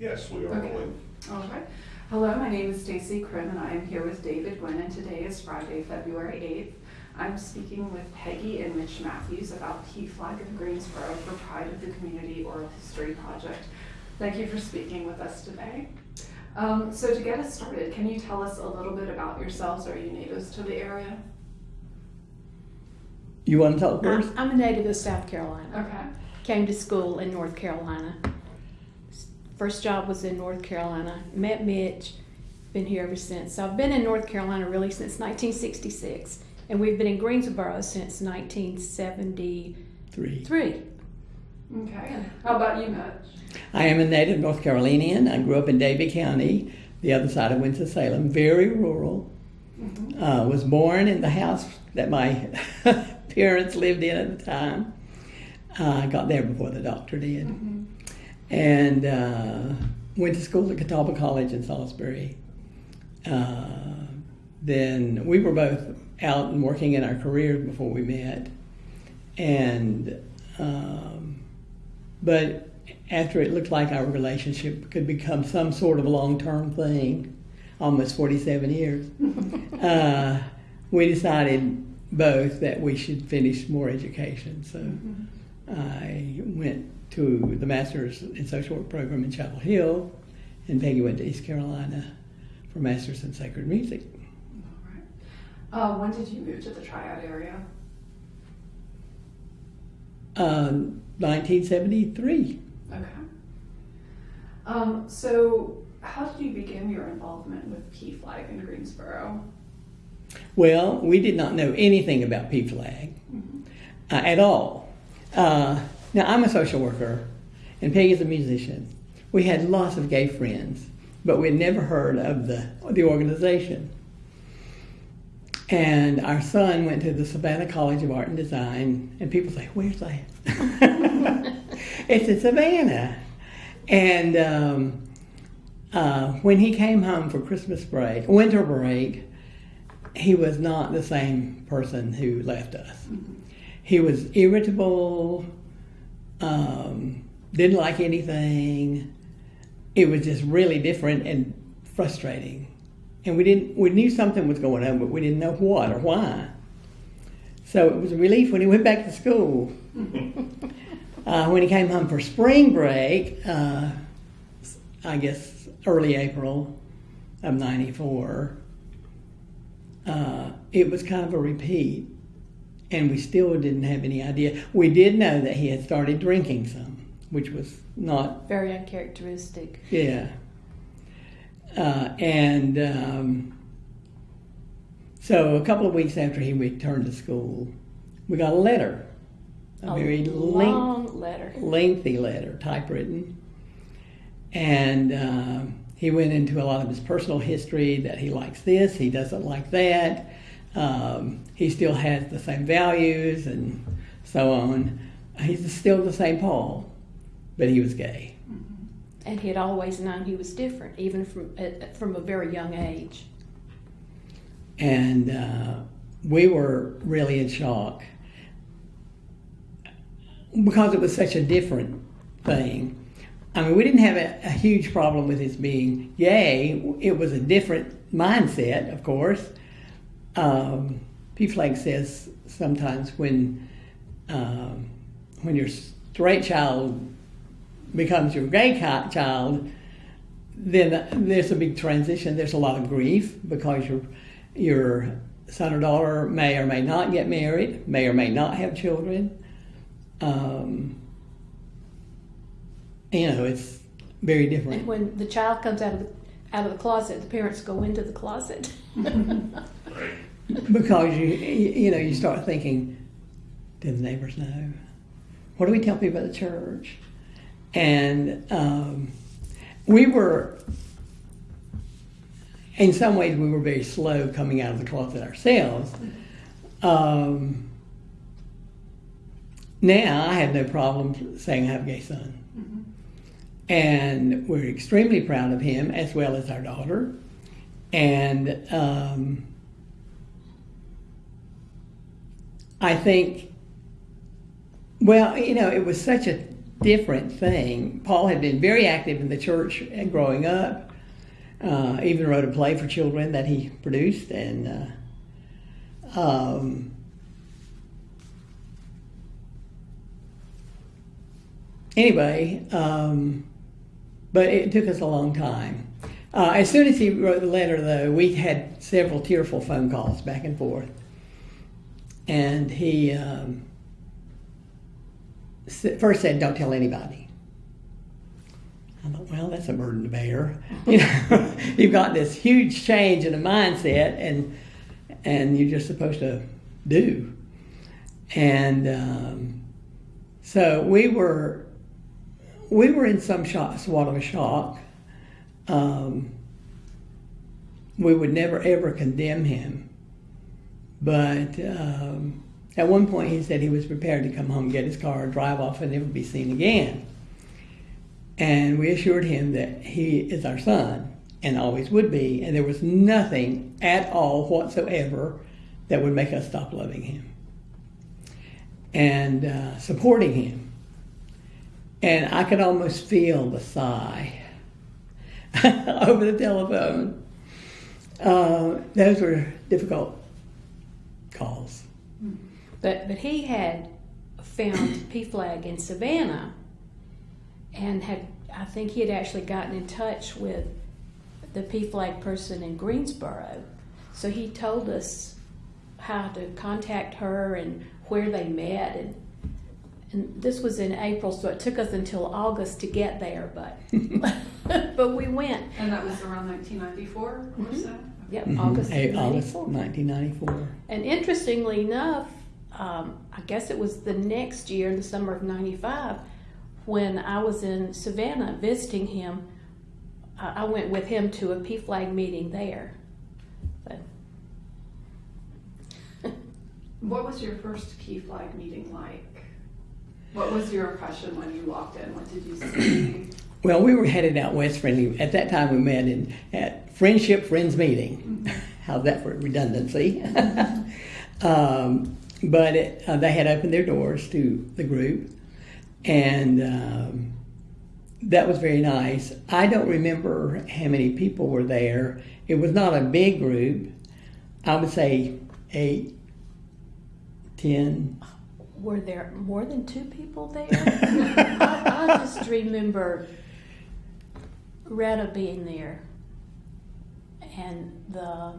Yes, we are Okay. rolling. All right. Hello, my name is Stacy Krim, and I am here with David Gwynn, and today is Friday, February 8th. I'm speaking with Peggy and Mitch Matthews about PFLAG of Greensboro for Pride of the Community Oral History Project. Thank you for speaking with us today. Um, so to get us started, can you tell us a little bit about yourselves? Are you natives to the area? You want to tell first? I'm I'm a native of South Carolina. Okay. Came to school in North Carolina. First job was in North Carolina. Met Mitch. Been here ever since. So I've been in North Carolina really since 1966, and we've been in Greensboro since 1973. Three. Okay. How about you, Mitch? I am a native North Carolinian. I grew up in Davie County, the other side of Winston-Salem, very rural. Mhm. Uh, was born in the house that my parents lived in at the time. Uh, I got there before the doctor did. Mhm. And uh, went to school at Catawba College in Salisbury. Uh, then we were both out and working in our careers before we met. And, um, but after it looked like our relationship could become some sort of long term thing, almost 47 years, uh, we decided both that we should finish more education. So Mhm. I went to the Master's in Social Work program in Chapel Hill, and Peggy went to East Carolina for Master's in Sacred Music. All right. Uh, when did you move to the Triad area? Um, 1973. Okay. Um, so, how did you begin your involvement with PFLAG in Greensboro? Well, we did not know anything about PFLAG Mhm. uh, at all. Uh, now, I'm a social worker, and Peggy's a musician. We had lots of gay friends, but we had never heard of the, the organization. And our son went to the Savannah College of Art and Design, and people say, Where's that? it's in Savannah. And um, uh, when he came home for Christmas break, winter break, he was not the same person who left us. He was irritable, um, didn't like anything. It was just really different and frustrating. And we didn't we knew something was going on, but we didn't know what or why. So it was a relief when he went back to school. Uh, when he came home for spring break, uh, I guess early April of '94, uh, it was kind of a repeat, and we still didn't have any idea. We did know that he had started drinking some, which was not Very uncharacteristic. yeah. Uh, and um, so a couple of weeks after he returned to school, we got a letter, a, very length, long letter. lengthy letter, typewritten. And um, he went into a lot of his personal history that he likes this, he doesn't like that. Um, he still has the same values and so on. He's still the same Paul, but he was gay. And he had always known he was different, even from uh, from a very young age. and uh, we were really in shock because it was such a different thing. I mean, we didn't have a, a huge problem with his being gay. It was a different mindset, of course. Um, PFLAG says sometimes when um, when your straight child becomes your gay child, then there's a big transition. There's a lot of grief because your your son or daughter may or may not get married, may or may not have children. Um, you know, it's very different. And when the child comes out of the out of the closet, the parents go into the closet. Right. Because you you know you start thinking, do the neighbors know? What do we tell people at the church? And um, we were, in some ways, we were very slow coming out of the closet ourselves. Um, now I have no problem saying I have a gay son. And we're extremely proud of him as well as our daughter. And um, I think, well, you know, it was such a different thing. Paul had been very active in the church growing up. Uh, even wrote a play for children that he produced, and uh, um, anyway, um, but it took us a long time. Uh, as soon as he wrote the letter, though, we had several tearful phone calls back and forth, and he um, first said, "Don't tell anybody." I thought, well, that's a burden to bear. You know, you've got this huge change in the mindset, and and you're just supposed to do. And um, so we were we were in some shock, somewhat of a shock. Um, we would never ever condemn him, but um, at one point he said he was prepared to come home, get his car, drive off, and never be seen again. And we assured him that he is our son and always would be, and there was nothing at all whatsoever that would make us stop loving him and uh, supporting him. And I could almost feel the sigh over the telephone. Uh, those were difficult calls. But but he had found PFLAG in Savannah, and had I think he had actually gotten in touch with the PFLAG person in Greensboro. So he told us how to contact her and where they met and. And this was in April, so it took us until August to get there, but but we went. And that was around 1994 or Mhm. so? Yep, Mhm. August August 94. 1994. And interestingly enough, um, I guess it was the next year, in the summer of '95, when I was in Savannah visiting him. I I went with him to a PFLAG meeting there. But What was your first PFLAG meeting like? What was your impression when you walked in? What did you see? Well, we were headed out west friendly. At that time, we met in at Friendship Friends Meeting. How's that for redundancy? um, but it, uh, they had opened their doors to the group, and um, that was very nice. I don't remember how many people were there. It was not a big group. I would say eight, ten. were there more than two people there? I, I just remember Retta being there, and the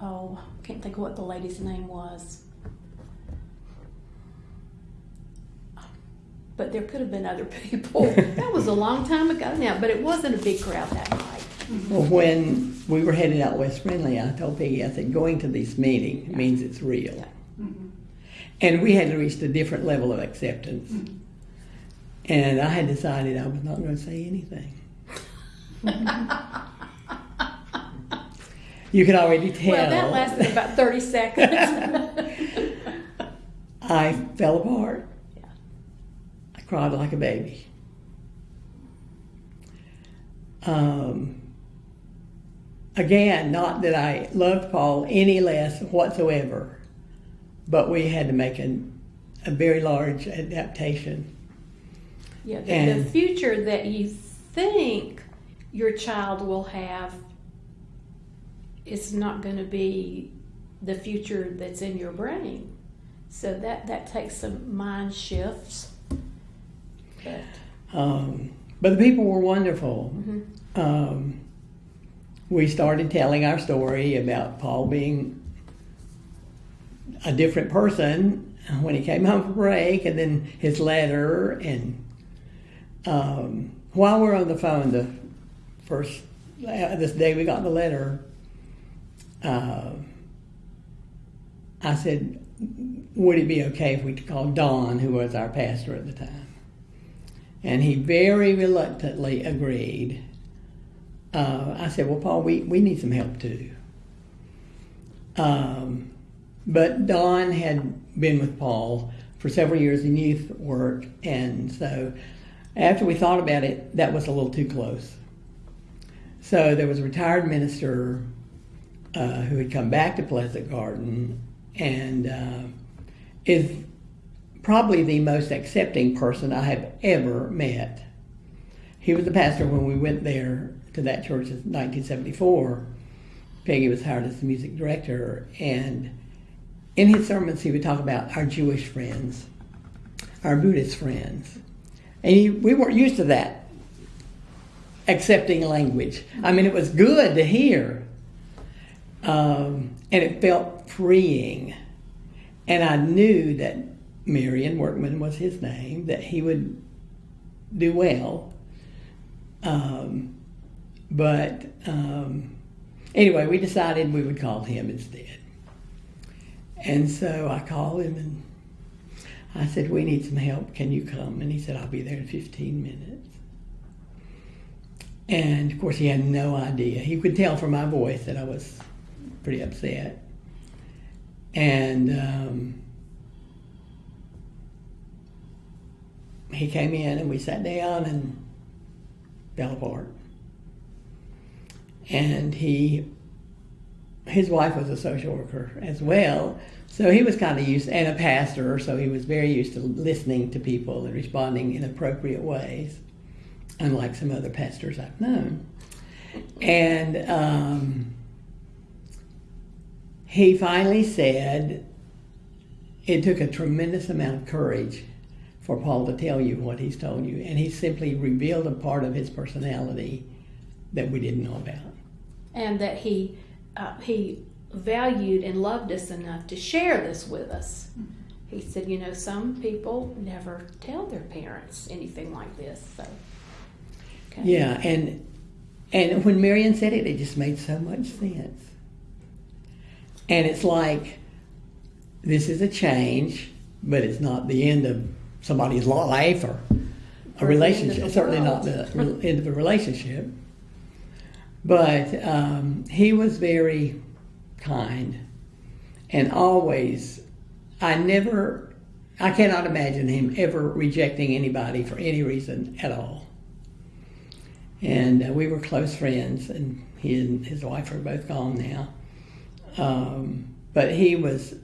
oh, I can't think of what the lady's name was. But there could have been other people. that was a long time ago now, but it wasn't a big crowd that night. Well, when we were headed out west friendly, I told Peggy, I said, going to this meeting means it's real. Mhm. And we had reached a different level of acceptance. And I had decided I was not going to say anything. You can already tell. Well, that lasted about 30 seconds. I fell apart. Yeah. I cried like a baby. Um, again, not that I loved Paul any less whatsoever, but we had to make an, a very large adaptation. Yeah, the, the future that you think your child will have is not going to be the future that's in your brain. So that, that takes some mind shifts. But, Um, but the people were wonderful. mhm. um, we started telling our story about Paul being a different person when he came home from break, and then his letter. And um, while we're on the phone, the first uh, this day we got the letter, uh, I said, "Would it be okay if we called Don, who was our pastor at the time?" And he very reluctantly agreed. Uh, I said, Well, Paul, we, we need some help too. Um, but Don had been with Paul for several years in youth work, and so after we thought about it, that was a little too close. So there was a retired minister uh, who had come back to Pleasant Garden and uh, is probably the most accepting person I have ever met. He was the pastor when we went there to that church in 1974. Peggy was hired as the music director, and in his sermons, he would talk about our Jewish friends, our Buddhist friends. And he, we weren't used to that accepting language. I mean, it was good to hear, um, and it felt freeing. And I knew that Marion Workman was his name, that he would do well. Um, but um, anyway, we decided we would call him instead. And so I called him and I said, We need some help. Can you come? And he said, I'll be there in 15 minutes. And of course, he had no idea. He could tell from my voice that I was pretty upset. And um, he came in and we sat down and fell apart. And he, his wife was a social worker as well, so he was kind of used, and a pastor, so he was very used to listening to people and responding in appropriate ways, unlike some other pastors I've known. And um, he finally said, it took a tremendous amount of courage for Paul to tell you what he's told you. And he simply revealed a part of his personality that we didn't know about. And that he uh, he valued and loved us enough to share this with us. He said, you know, some people never tell their parents anything like this. So, okay. Yeah, and and when Marion said it, it just made so much sense. And it's like this is a change, but it's not the end of somebody's life or a Or the end of relationship. Certainly not the end of a relationship. But um, he was very kind and always, I never, I cannot imagine him ever rejecting anybody for any reason at all. And uh, we were close friends, and he and his wife are both gone now. Um, but he was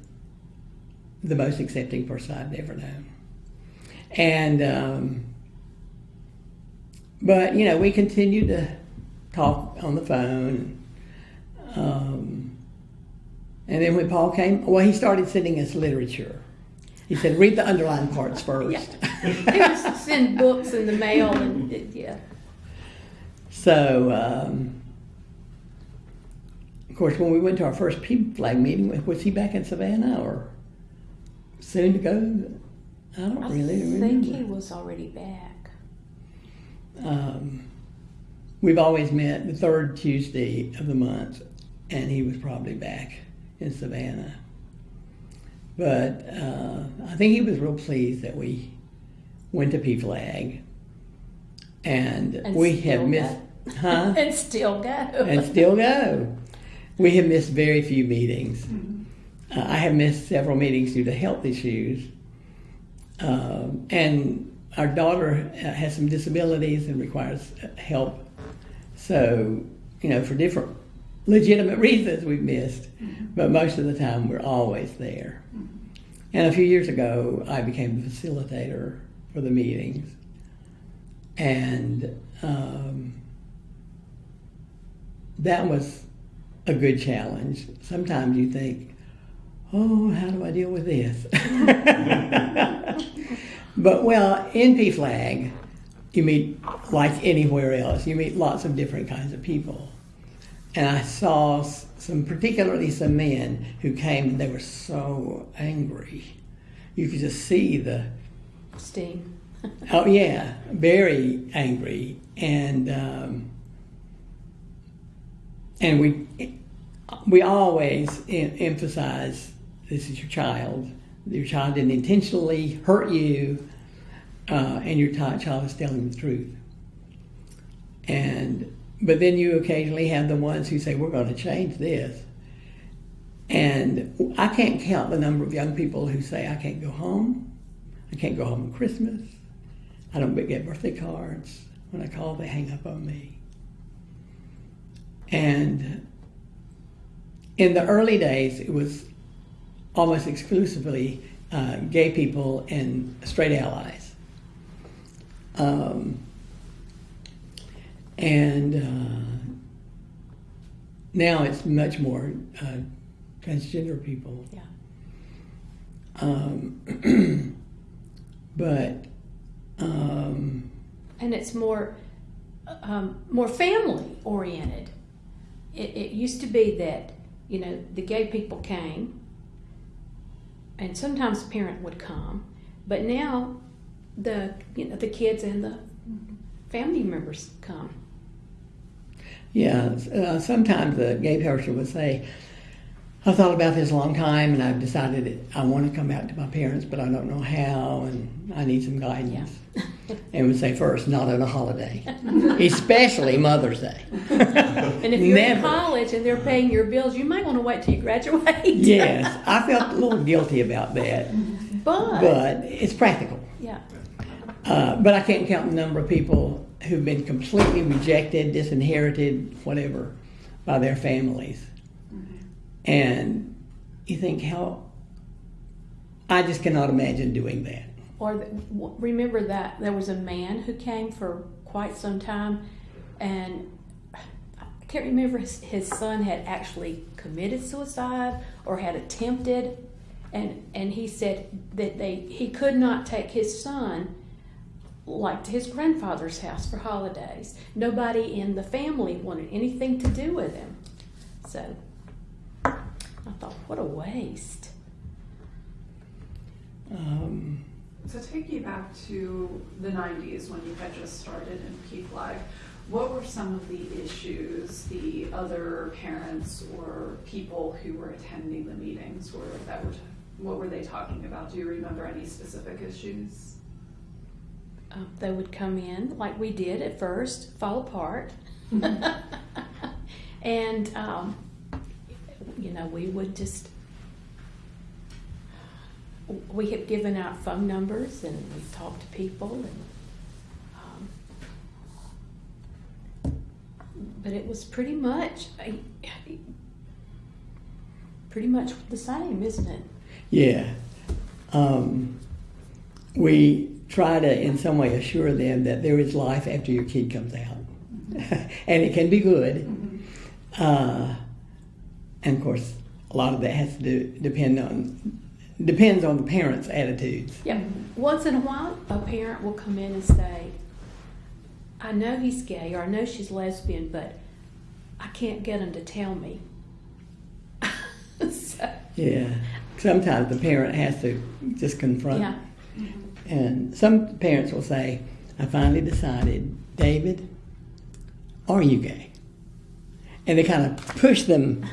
the most accepting person I've ever known. And, um, but, you know, we continued to talk on the phone. Um, and then when Paul came, well, he started sending us literature. He said, read the underlined parts first. He would send books in the mail, and yeah. So, um, course, when we went to our first PFLAG meeting, was he back in Savannah or soon to go? I don't I really remember. think he was already back. Um, we've always met the third Tuesday of the month, and he was probably back in Savannah. But uh, I think he was real pleased that we went to PFLAG, and, And we have missed, huh? and still go. and still go. We have missed very few meetings. Uh, I have missed several meetings due to health issues. Um, and our daughter uh, has some disabilities and requires uh, help. So, you know, for different legitimate reasons we've missed, but most of the time we're always there. And a few years ago, I became the facilitator for the meetings. And um, that was a good challenge. Sometimes you think, oh, how do I deal with this? but well, in PFLAG, you meet like anywhere else. You meet lots of different kinds of people, and I saw some, particularly some men who came. and They were so angry. You could just see the Steam. Oh yeah, very angry, and um, and we we always em- emphasize this is your child. Your child didn't intentionally hurt you, uh, and your child is telling the truth. And but then you occasionally have the ones who say we're going to change this, and I can't count the number of young people who say I can't go home, I can't go home on Christmas. I don't get birthday cards. When I call, they hang up on me. And in the early days, it was almost exclusively uh, gay people and straight allies. Um, and uh, now it's much more uh, transgender people. Yeah. Um, but um, and it's more um, more family oriented. It, it used to be that you know the gay people came, and sometimes a parent would come, but now the you know the kids and the family members come. yeah, uh, sometimes the gay person would say, I thought about this a long time and I've decided that I want to come back to my parents, but I don't know how and I need some guidance. And would say first, not on a holiday, especially Mother's Day. And if you're in college and they're paying your bills, you might want to wait till you graduate. Yes, I felt a little guilty about that, but, but it's practical. yeah, Uh, but I can't count the number of people who've been completely rejected, disinherited, whatever, by their families. And you think, how. I just cannot imagine doing that. Or th- w- remember that there was a man who came for quite some time, and I can't remember his, his son had actually committed suicide or had attempted, and and he said that they he could not take his son like to his grandfather's house for holidays. Nobody in the family wanted anything to do with him, so I thought, what a waste. Um, To take you back to the 90s when you had just started in PFLAG, what were some of the issues the other parents or people who were attending the meetings were that were what were they talking about? Do you remember any specific issues? uh, they would come in like we did at first, fall apart, and um, you know we would just we have given out phone numbers and we've talked to people and um, but it was pretty much pretty much the same, isn't it? yeah. Um, we try to, in some way, assure them that there is life after your kid comes out. and it can be good. Uh, and of course, a lot of that has to do, depend on depends on the parents' attitudes. Yeah. Once in a while, a parent will come in and say, I know he's gay or I know she's lesbian, but I can't get him to tell me. so, Yeah. Sometimes the parent has to just confront. yeah. And some parents will say, I finally decided, David, are you gay? And they kind of push them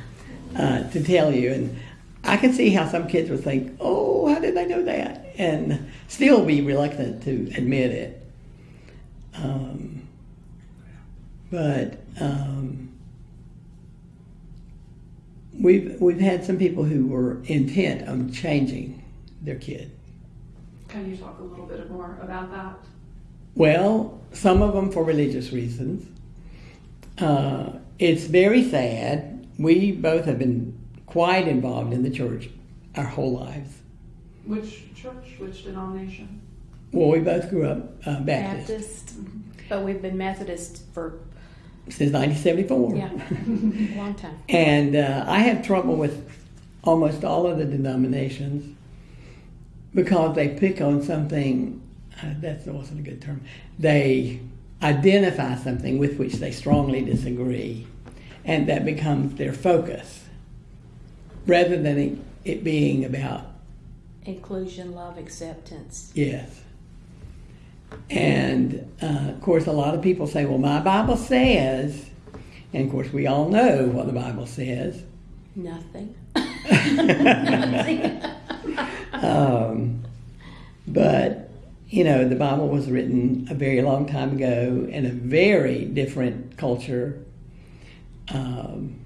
uh, to tell you. And I can see how some kids would think, oh, how did they know that? And still be reluctant to admit it. Um, but um, we've, we've had some people who were intent on changing their kid. Can you talk a little bit more about that? Well, some of them for religious reasons. Uh, it's very sad. We both have been quite involved in the church our whole lives. Which church, which denomination? Well, we both grew up uh, Baptist, Baptist, but we've been Methodist for since 1974. yeah, a long time. And uh, I have trouble with almost all of the denominations because they pick on something, uh, that wasn't a good term, they identify something with which they strongly disagree, and that becomes their focus rather than it, it being about, Inclusion, love, acceptance. yes. And uh, of course, a lot of people say, well, my Bible says, and of course, we all know what the Bible says. Nothing. Um, but you know, the Bible was written a very long time ago in a very different culture, um,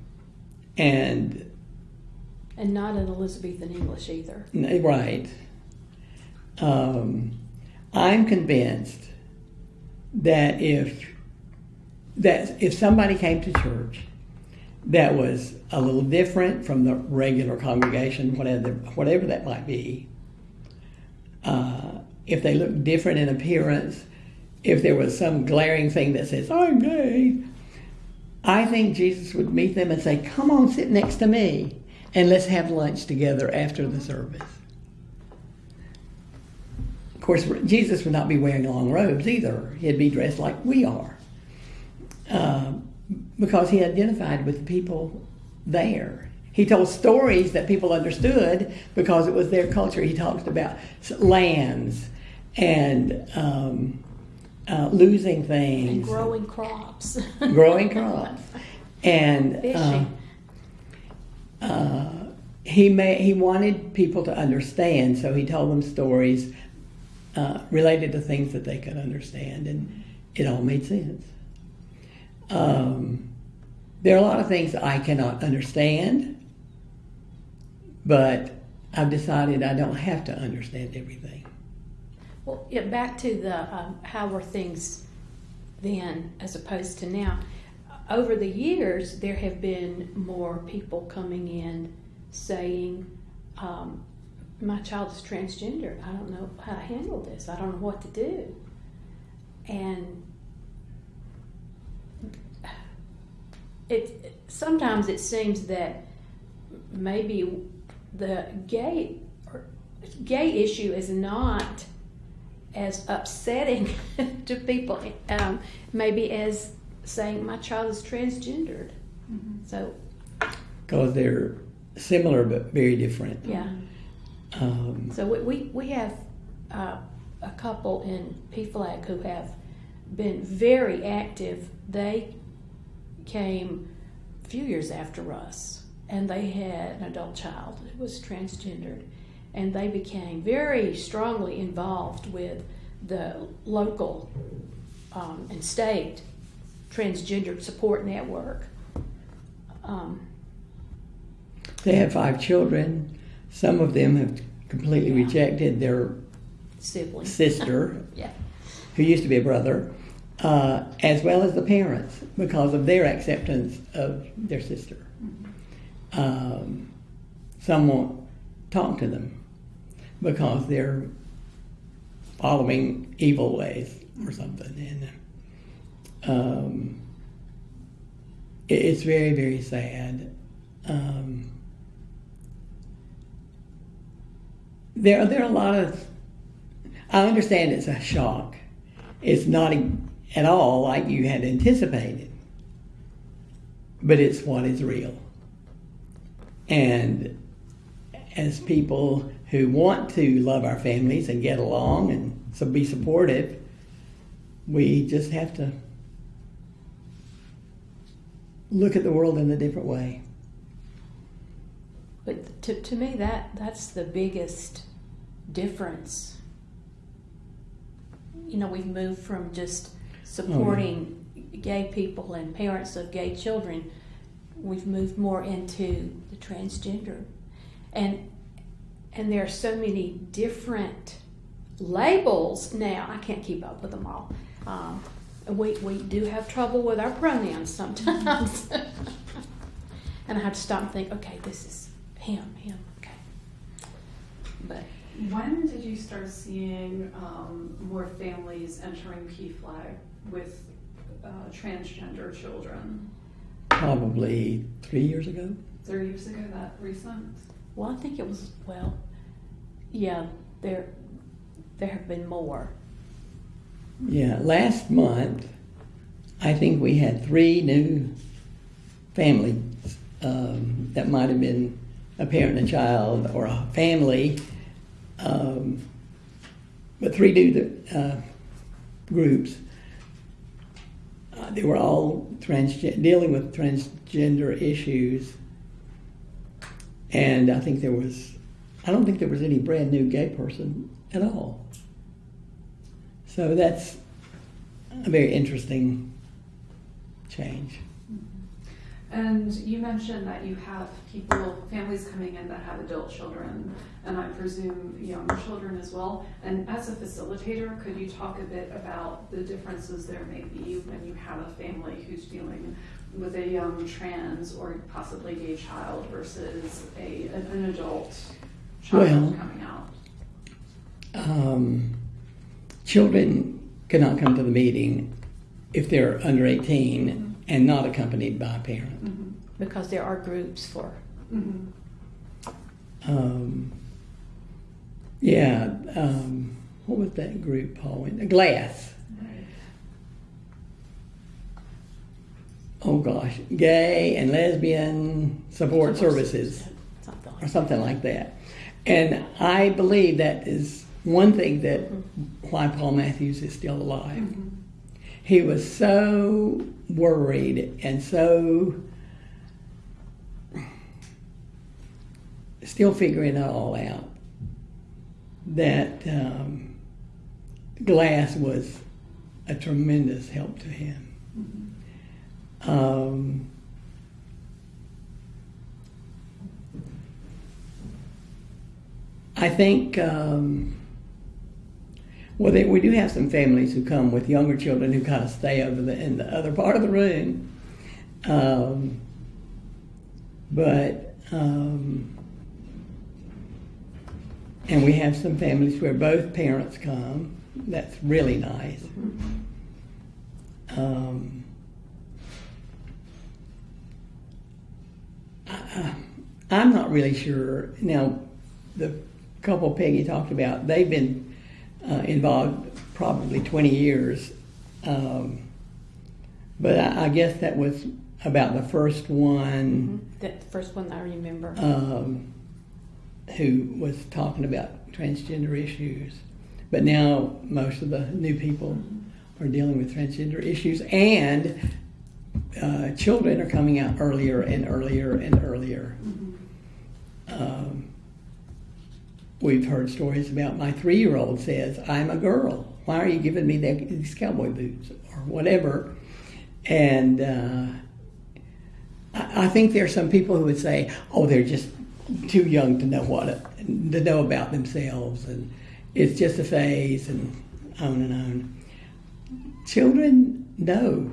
and and not in Elizabethan English either. right. Um, I'm convinced that if that if somebody came to church that was a little different from the regular congregation, whatever whatever that might be, uh, if they look different in appearance, if there was some glaring thing that says, I'm gay, I think Jesus would meet them and say, Come on, sit next to me, and let's have lunch together after the service. Of course, Jesus would not be wearing long robes either. He'd be dressed like we are. Uh, because he identified with the people there. He told stories that people understood because it was their culture. He talked about lands and um, uh, losing things, And growing crops. growing crops, and Fishing. uh, he may, he wanted people to understand, so he told them stories uh, related to things that they could understand, and it all made sense. Um, there are a lot of things I cannot understand, but I've decided I don't have to understand everything. Well, yeah, back to the um, how were things then as opposed to now. Over the years, there have been more people coming in saying, um, "My child is transgender. I don't know how to handle this. I don't know what to do." And it sometimes it seems that maybe the gay gay issue is not as upsetting to people um, maybe as saying my child is transgendered. So Because they're similar but very different. yeah. Um, so we, we, we have uh, a couple in PFLAG who have been very active. They came a few years after us and they had an adult child who was transgendered and they became very strongly involved with the local um, and state transgender support network. Um, They have five children. Some of them have completely Yeah. rejected their siblings. sister, Yeah. who used to be a brother, uh, as well as the parents because of their acceptance of their sister. Um, some won't talk to them because they're following evil ways or something. And um, it- it's very, very sad. Um, there, there are a lot of. I understand it's a shock. It's not e- at all like you had anticipated, but it's what is real. And as people who want to love our families and get along and so be supportive, we just have to look at the world in a different way. But to, to me, that that's the biggest difference. You know, we've moved from just supporting gay people and parents of gay children. We've moved more into the transgender, and and there are so many different labels now. I can't keep up with them all. Um, we we do have trouble with our pronouns sometimes, and I have to stop and think. Okay, this is him, him. Okay, but When did you start seeing um, more families entering PFLAG with uh, transgender children? Probably three years ago. Three years ago, that recent? well, I think it was well, yeah. There there have been more. Yeah, last month, I think we had three new families um, that might have been a parent and a child or a family, um, but three new uh, groups. Uh, they were all dealing with transgender issues, and I think there was, I don't think there was any brand new gay person at all. So that's a very interesting change. And you mentioned that you have people, families coming in that have adult children, and I presume younger children as well. And as a facilitator, could you talk a bit about the differences there may be when you have a family who's dealing with a young trans or possibly gay child versus a, an adult child Well- coming out? um, children cannot come to the meeting if they're under 18 and not accompanied by a parent. Because there are groups for, Mhm. Um, yeah, um, what was that group, Paul? Glass. Oh gosh, gay and lesbian support services. something or like something like that. And I believe that is one thing that why Paul Matthews is still alive. He was so worried and so still figuring it all out that um, glass was a tremendous help to him. Um, I think, um, well, they, we do have some families who come with younger children who kind of stay over the, in the other part of the room. Um, but, um, and we have some families where both parents come. That's really nice. Um, I, I'm not really sure. Now, the couple Peggy talked about, they've been uh, involved probably 20 years. Um, but I, I guess that was about the first one that, the first one I remember. um, who was talking about transgender issues. But now most of the new people are dealing with transgender issues, and uh, children are coming out earlier and earlier and earlier. Um, we've heard stories about my three-year-old says, "I'm a girl. Why are you giving me the- these cowboy boots or whatever?" And uh, I, I think there are some people who would say, "Oh, they're just too young to know what to know about themselves, and it's just a phase, and on and on." Children know.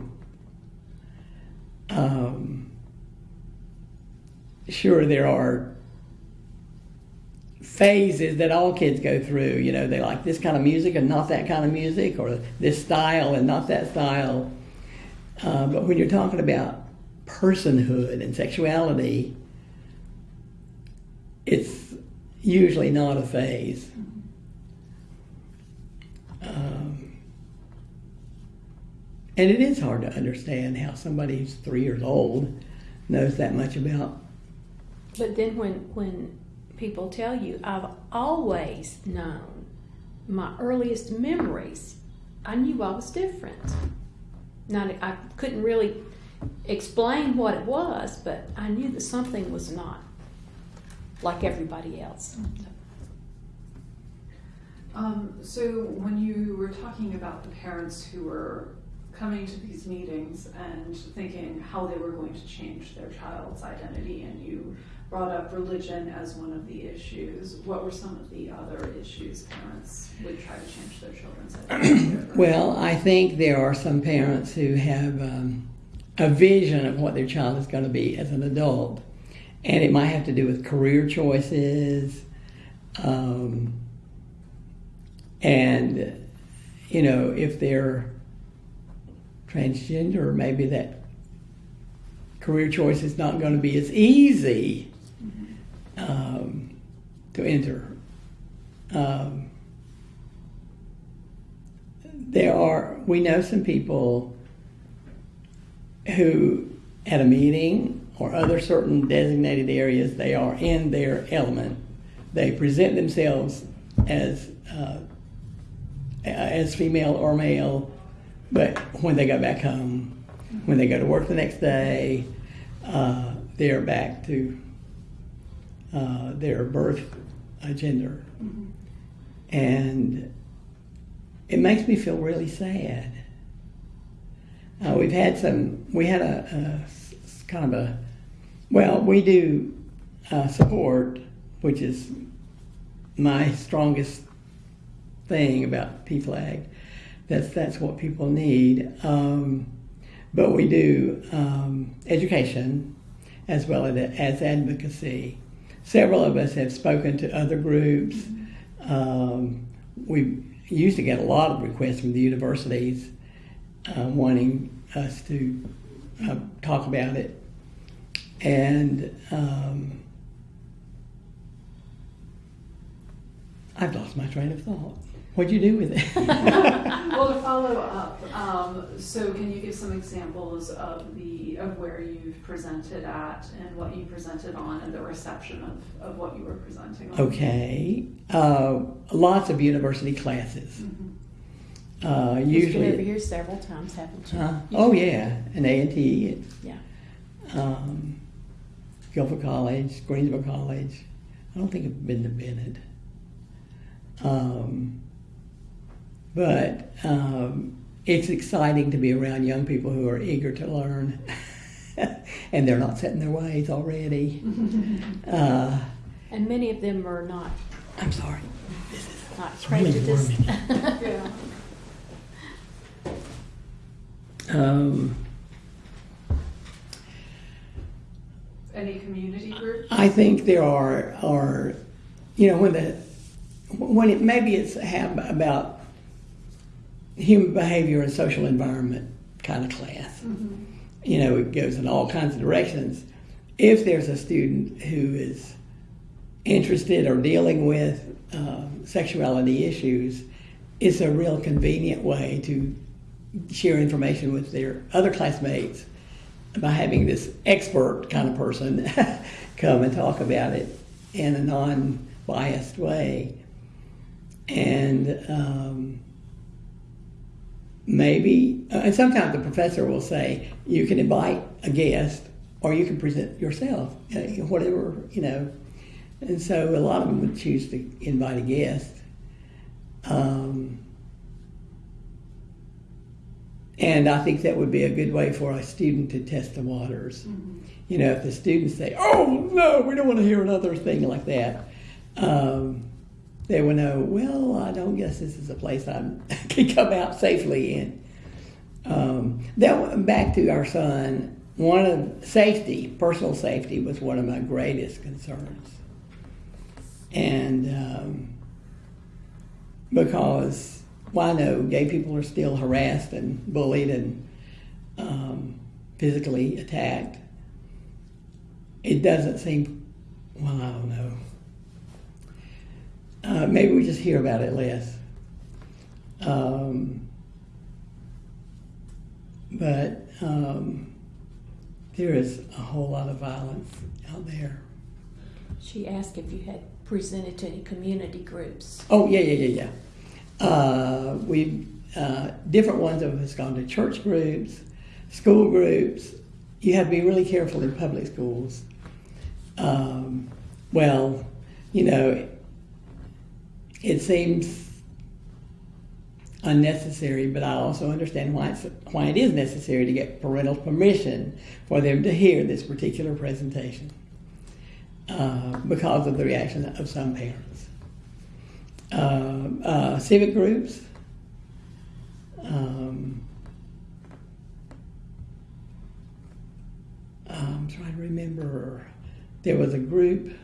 Um, sure, there are phases that all kids go through. You know, they like this kind of music and not that kind of music, or this style and not that style. Uh, but when you're talking about personhood and sexuality, it's usually not a phase. Um, and it is hard to understand how somebody who's three years old knows that much about. But then when when people tell you, I've always known my earliest memories, I knew I was different. Now I couldn't really explain what it was, but I knew that something was not like everybody else. Um, so when you were talking about the parents who were coming to these meetings and thinking how they were going to change their child's identity, and you brought up religion as one of the issues, what were some of the other issues parents would try to change their children's? Well, I think there are some parents who have um, a vision of what their child is going to be as an adult, and it might have to do with career choices, um, and you know if they're transgender, maybe that career choice is not going to be as easy um, to enter. Um, there are we know some people who at a meeting or other certain designated areas they are in their element they present themselves as uh, as female or male but when they go back home when they go to work the next day uh, they're back to uh, their birth uh, gender and it makes me feel really sad. Uh, we've had some, we had a kind of a, well, we do uh, support, which is my strongest thing about PFLAG. That's, that's what people need. Um, but we do um, education as well as, as advocacy. Several of us have spoken to other groups. Um, we used to get a lot of requests from the universities uh, wanting us to uh, talk about it. And um, I've lost my train of thought. What'd you do with it? Well, to follow up, um, so can you give some examples of the, of where you've presented at and what you presented on and the reception of, of what you were presenting on? okay. Uh, lots of university classes. Mhm. Uh, You've usually. been over here several times, haven't you? Uh, oh yeah, and A and T, Yeah. um, Guilford College, Greensboro College. I don't think I've been to Bennett. Um, but um, it's exciting to be around young people who are eager to learn, and they're not set in their ways already. Uh, And many of them are not, I'm sorry. This is not It's really prejudiced. Yeah. um, Any community groups? I think there are are you know when the when it maybe it's about human behavior and social environment kind of class. Mhm. You know, it goes in all kinds of directions. If there's a student who is interested or dealing with um, sexuality issues, it's a real convenient way to share information with their other classmates by having this expert kind of person come and talk about it in a non-biased way. And um, maybe, uh, and sometimes the professor will say, you can invite a guest or you can present yourself, uh, whatever, you know. And so a lot of them would choose to invite a guest. Um, and I think that would be a good way for a student to test the waters. Mhm. You know, if the students say, "Oh no, we don't want to hear another thing like that," um, they will know. Well, I don't guess this is a place I can come out safely in. Um, that back to our son. One of safety, personal safety, was one of my greatest concerns, and um, because well, I know gay people are still harassed and bullied and um, physically attacked. It doesn't seem, well, I don't know. Uh, maybe we just hear about it less. Um, but um, there is a whole lot of violence out there. She asked if you had presented to any community groups. Oh yeah, yeah, yeah, yeah. Uh, we uh, different ones of us gone to church groups, school groups. You have to be really careful in public schools. Um, well, you know, it seems unnecessary, but I also understand why it's why it is necessary to get parental permission for them to hear this particular presentation uh, because of the reaction of some parents uh, uh, civic groups. Um, I'm trying to remember. There was a group.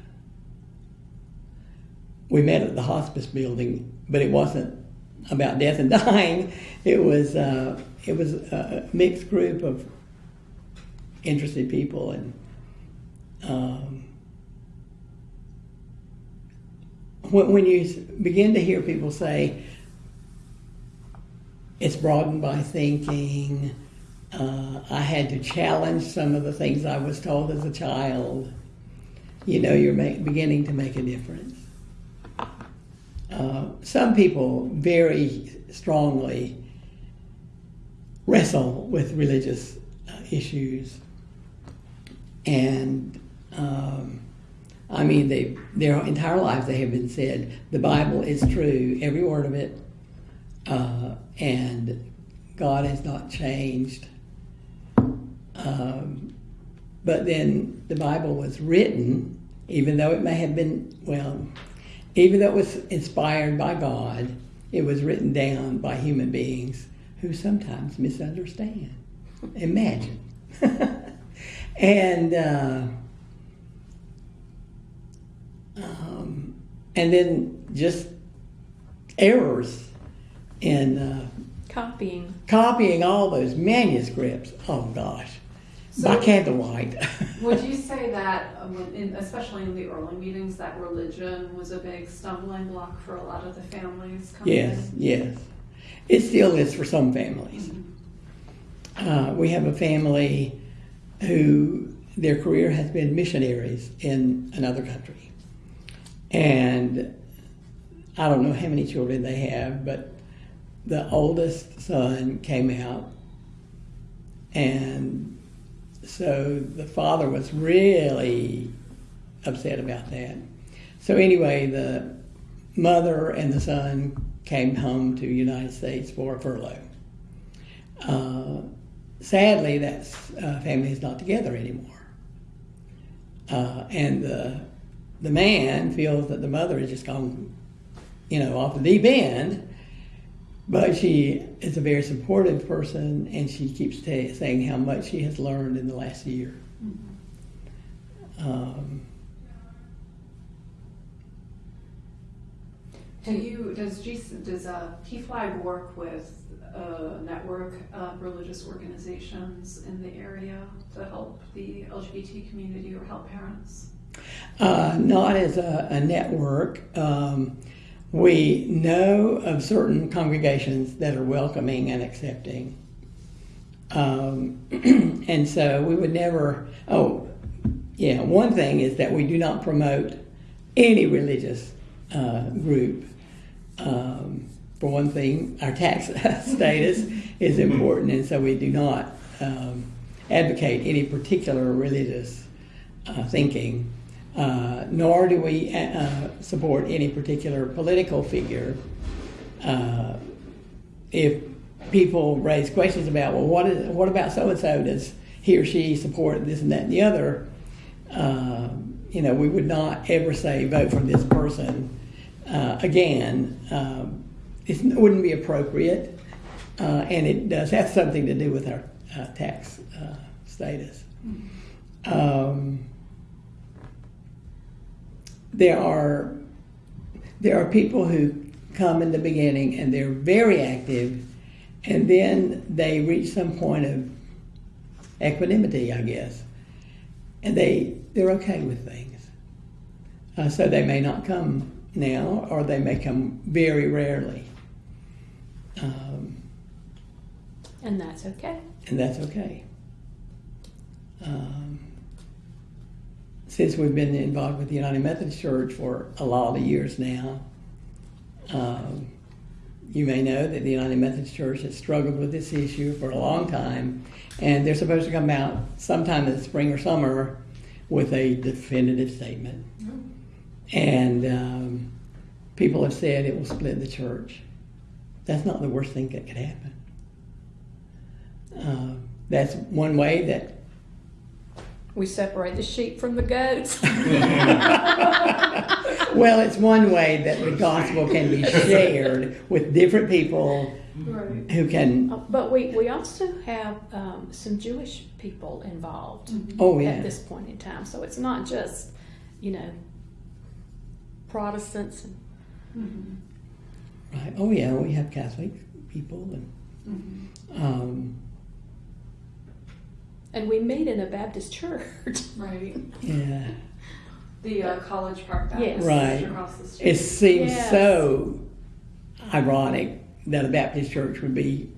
We met at the hospice building, but it wasn't about death and dying. It was uh, it was a mixed group of interested people and. Um, when, when you begin to hear people say it's broadened by thinking, uh, I had to challenge some of the things I was told as a child, you know, you're make, beginning to make a difference. Uh, some people very strongly wrestle with religious uh, issues, and um, I mean, they their entire lives they have been said the Bible is true, every word of it, uh, and God has not changed. Um, but then the Bible was written, even though it may have been well, even though it was inspired by God, it was written down by human beings who sometimes misunderstand. Imagine, and. Uh, um, and then just errors in uh, Copying. copying all those manuscripts. Oh gosh, by So- candlelight. Would you say that, in, especially in the early meetings, that religion was a big stumbling block for a lot of the families coming yes, in? yes, it still is for some families. Uh, we have a family who their career has been missionaries in another country. And I don't know how many children they have, but the oldest son came out. And so the father was really upset about that. So, anyway, the mother and the son came home to the United States for a furlough. Uh, sadly, that uh, family is not together anymore. Uh, and the, the man feels that the mother has just gone, you know, off the deep end. But she is a very supportive person, and she keeps ta saying how much she has learned in the last year. Um, Do you, does G, does, uh, PFLAG work with a network of religious organizations in the area to help the LGBT community or help parents? Uh, not as a, a network. Um, we know of certain congregations that are welcoming and accepting. Um, and so we would never, oh, yeah, one thing is that we do not promote any religious uh, group. Um, for one thing, our tax status is important, and so we do not um, advocate any particular religious uh, thinking, uh, nor do we uh, support any particular political figure. Uh, if people raise questions about, well, what, is, what about so and so? Does he or she support this and that and the other? Uh, you know, we would not ever say vote for this person. Uh, again, it wouldn't be appropriate, uh, and it does have something to do with our uh, tax uh, status. Um, there are there are people who come in the beginning and they're very active, and then they reach some point of equanimity, I guess, and they they're okay with things. Uh, so they may not come now, or they may come very rarely, um, And that's okay. and that's okay. Um, since we've been involved with the United Methodist Church for a lot of years now, um, you may know that the United Methodist Church has struggled with this issue for a long time, and they're supposed to come out sometime in the spring or summer with a definitive statement. And um, people have said it will split the church. That's not the worst thing that could happen. Uh, that's one way that We separate the sheep from the goats. well, it's one way that the gospel can be shared with different people Right. who can. Uh, But we, we also have um, some Jewish people involved Oh yeah, at this point in time. So it's not just, you know, Protestants. And, Mhm. right. Oh yeah, we have Catholic people, and Mhm. um, and we meet in a Baptist church. Right. yeah, The uh, College Park Baptist Yes. Right. across the street. it seems Yes. so ironic that a Baptist church would be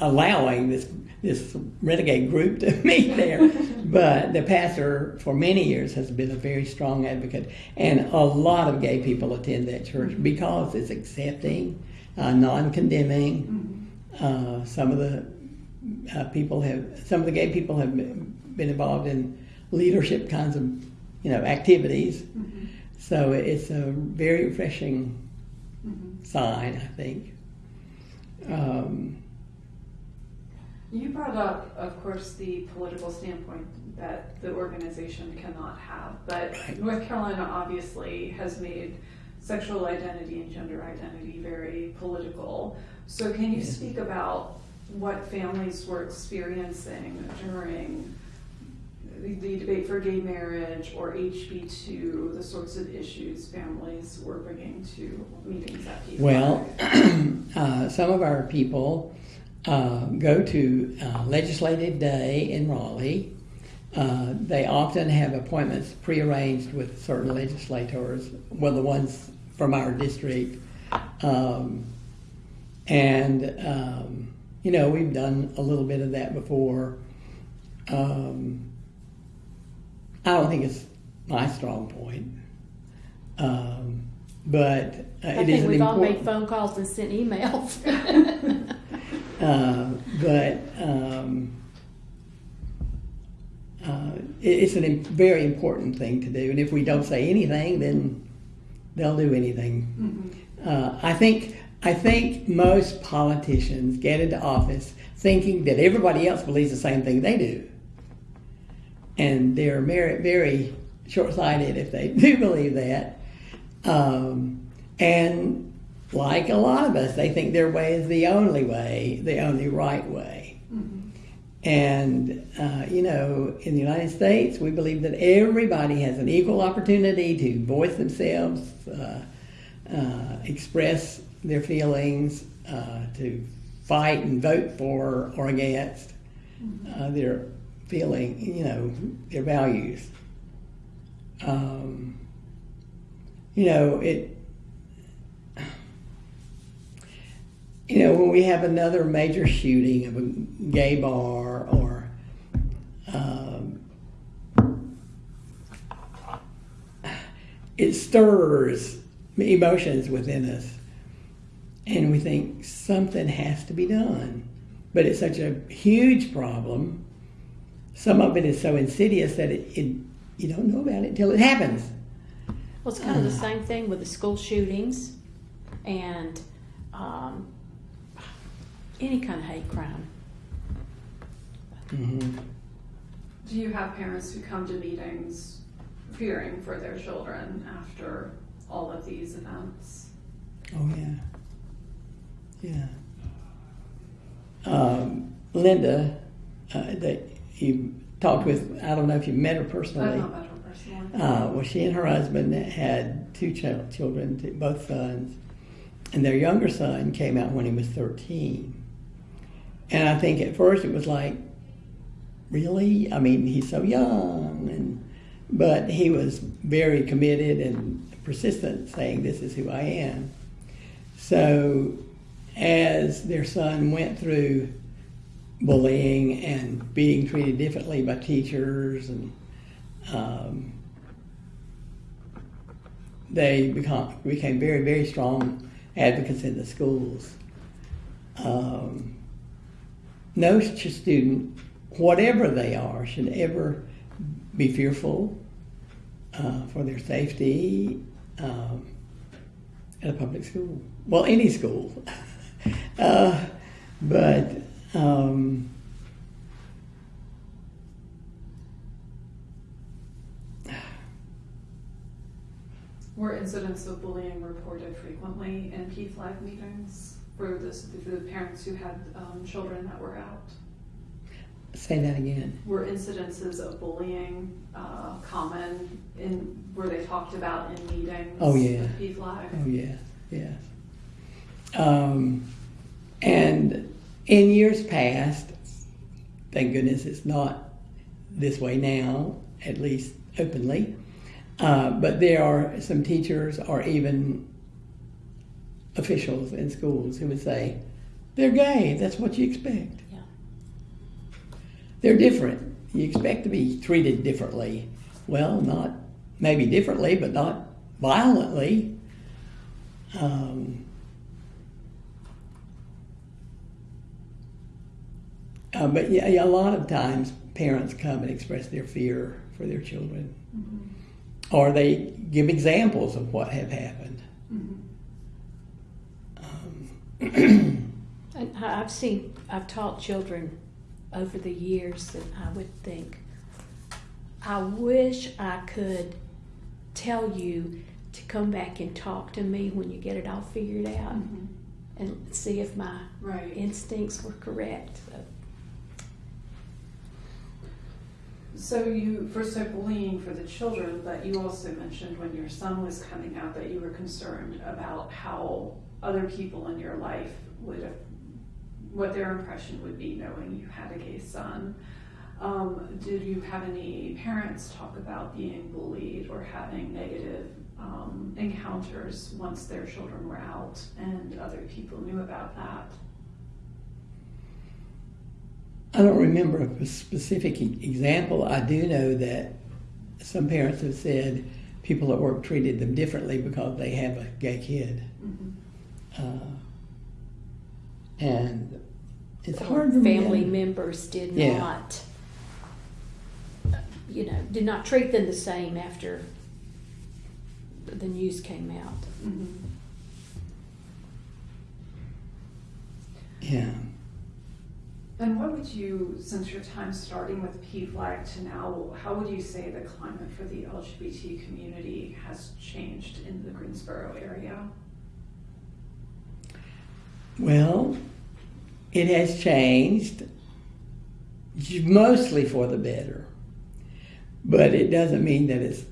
allowing this this renegade group to meet there. but the pastor, for many years, has been a very strong advocate, and a lot of gay people attend that church because it's accepting, uh, non-condemning. Uh, some of the uh, people have, some of the gay people have been involved in leadership kinds of, you know, activities. Mhm. So it's a very refreshing Mhm. sign, I think. Um, You brought up, of course, the political standpoint that the organization cannot have, but Right. North Carolina obviously has made sexual identity and gender identity very political. So can you Yeah. speak about what families were experiencing during the, debate for gay marriage or HB two, the sorts of issues families were bringing to meetings at PFLAG? Well, uh, some of our people uh, go to uh, Legislative Day in Raleigh. Uh, they often have appointments prearranged with certain legislators, well, the ones from our district. Um, and, um, you know, we've done a little bit of that before. Um, I don't think it's my strong point. Um, but uh, I it is think we've all made phone calls and sent emails. Uh, but um, uh, it- it's a im- very important thing to do. And if we don't say anything, then they'll do anything. Uh, I think I think most politicians get into office thinking that everybody else believes the same thing they do, and they're very, very short-sighted if they do believe that. Um, and like a lot of us, they think their way is the only way, the only right way. And, uh, you know, in the United States, we believe that everybody has an equal opportunity to voice themselves, uh, uh, express their feelings, uh, to fight and vote for or against uh, their feeling, you know, their values. Um, you know, it, you know, when we have another major shooting of a gay bar or um, it stirs emotions within us, and we think something has to be done. But it's such a huge problem. Some of it is so insidious that it, it you don't know about it until it happens. Well, it's kind of the same thing with the school shootings and um, any kind of hate crime. hmm Do you have parents who come to meetings fearing for their children after all of these events? Oh yeah, yeah. Um, Linda, uh, that you talked with, I don't know if you met her personally. not met her personally. Uh, well, she and her husband had two ch- children, two- both sons, and their younger son came out when he was 13. And I think at first it was like, really? I mean, he's so young, and but he was very committed and persistent, saying, "This is who I am." So, as their son went through bullying and being treated differently by teachers and um, they become, became very, very strong advocates in the schools. Um, no student, whatever they are, should ever be fearful uh, for their safety um, at a public school. Well, any school. uh, but um, Were incidents of bullying reported frequently in PFLAG meetings for the, for the parents who had um, children that were out? say that again. Were incidences of bullying uh, common in, were they talked about in meetings? Oh, yeah. with PFLAG? Oh yeah, yes. Um, and in years past, thank goodness it's not this way now, at least openly. Uh, but there are some teachers or even officials in schools who would say, "They're gay. That's what you expect." Yeah. They're different. You expect to be treated differently. Well, not maybe differently, but not violently. Um, uh, but yeah, yeah, a lot of times parents come and express their fear for their children, or they give examples of what have happened. Um, And I- I've seen, I've taught children over the years that I would think, I wish I could tell you to come back and talk to me when you get it all figured out Mhm. and see if my Right. instincts were correct. So, So you first said bullying for the children, but you also mentioned when your son was coming out that you were concerned about how other people in your life would, what their impression would be knowing you had a gay son. Um, did you have any parents talk about being bullied or having negative um, encounters once their children were out and other people knew about that? I don't remember a specific e- example. I do know that some parents have said people at work treated them differently because they have a gay kid. Mhm. Uh, and it's Or hard for me to- family members did Yeah. not, you know, did not treat them the same after the news came out. Mhm. Yeah. And what would you, since your time starting with PFLAG to now, how would you say the climate for the LGBT community has changed in the Greensboro area? Well, it has changed mostly for the better, but it doesn't mean that it's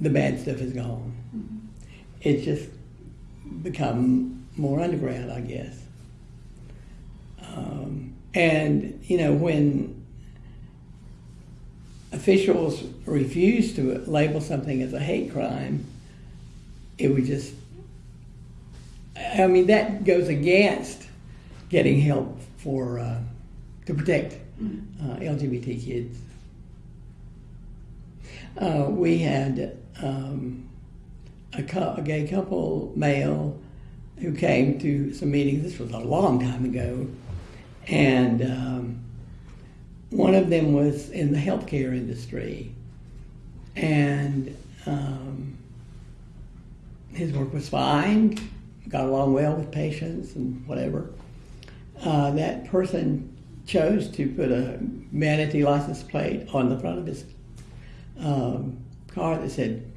the bad stuff is gone. It's just become more underground, I guess. Um, and you know when officials refuse to label something as a hate crime, it would just I mean, that goes against getting help for uh, to protect uh, LGBT kids. Uh, we had um, a, a gay couple, male, who came to some meetings. This was a long time ago, and um, one of them was in the healthcare industry, and um, his work was fine got along well with patients and whatever. Uh, that person chose to put a manatee license plate on the front of his um, car that said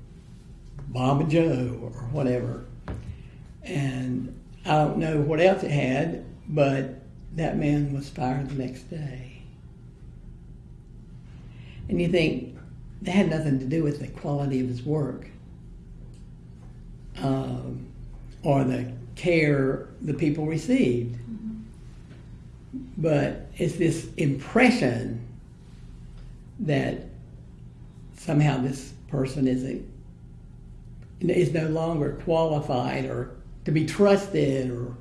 Mama Joe or whatever. And I don't know what else it had, but that man was fired the next day. And you think that had nothing to do with the quality of his work. Um, or the care the people received. But it's this impression that somehow this person isn't is no longer qualified or to be trusted or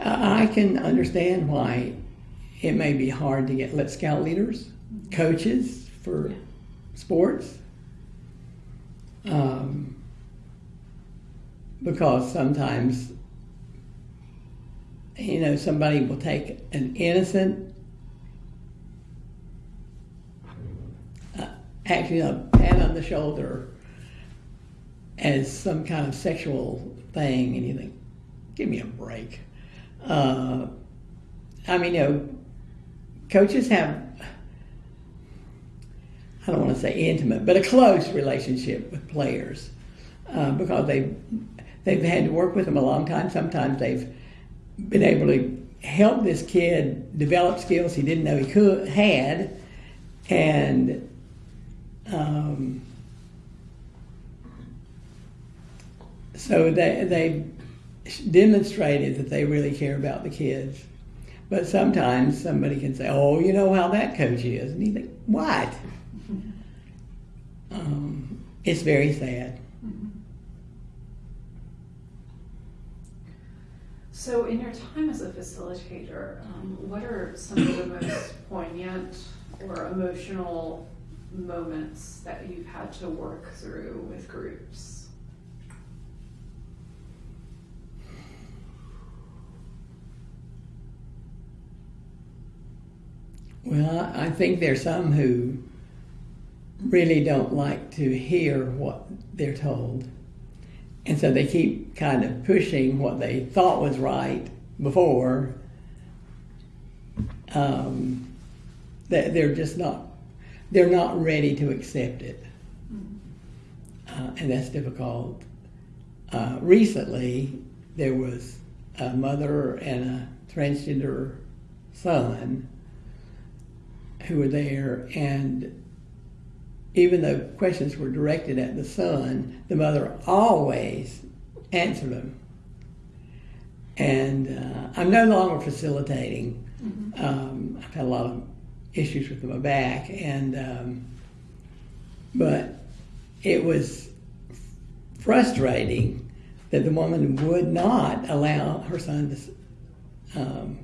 I can understand why it may be hard to get let scout leaders, coaches for sports. Um, because sometimes you know somebody will take an innocent uh, actually a pat on the shoulder as some kind of sexual thing and you think give me a break uh, i mean you know coaches have i don't want to say intimate but a close relationship with players uh, because they've, they've had to work with them a long time. Sometimes they've been able to help this kid develop skills he didn't know he could had, and um, so they they demonstrated that they really care about the kids. But sometimes somebody can say, "Oh, you know how that coach is," and you think, "What?" Um, it's very sad. So, in your time as a facilitator, um, what are some of the most poignant or emotional moments that you've had to work through with groups? Well, I think there's some who really don't like to hear what they're told. And so they keep kind of pushing what they thought was right before. Um, that they're just not, they're not ready to accept it. Uh, and that's difficult. Uh, recently, there was a mother and a transgender son who were there, and even though questions were directed at the son, the mother always answered them. And uh, I'm no longer facilitating. Um, I've had a lot of issues with my back, and um, but it was frustrating that the woman would not allow her son to. Um,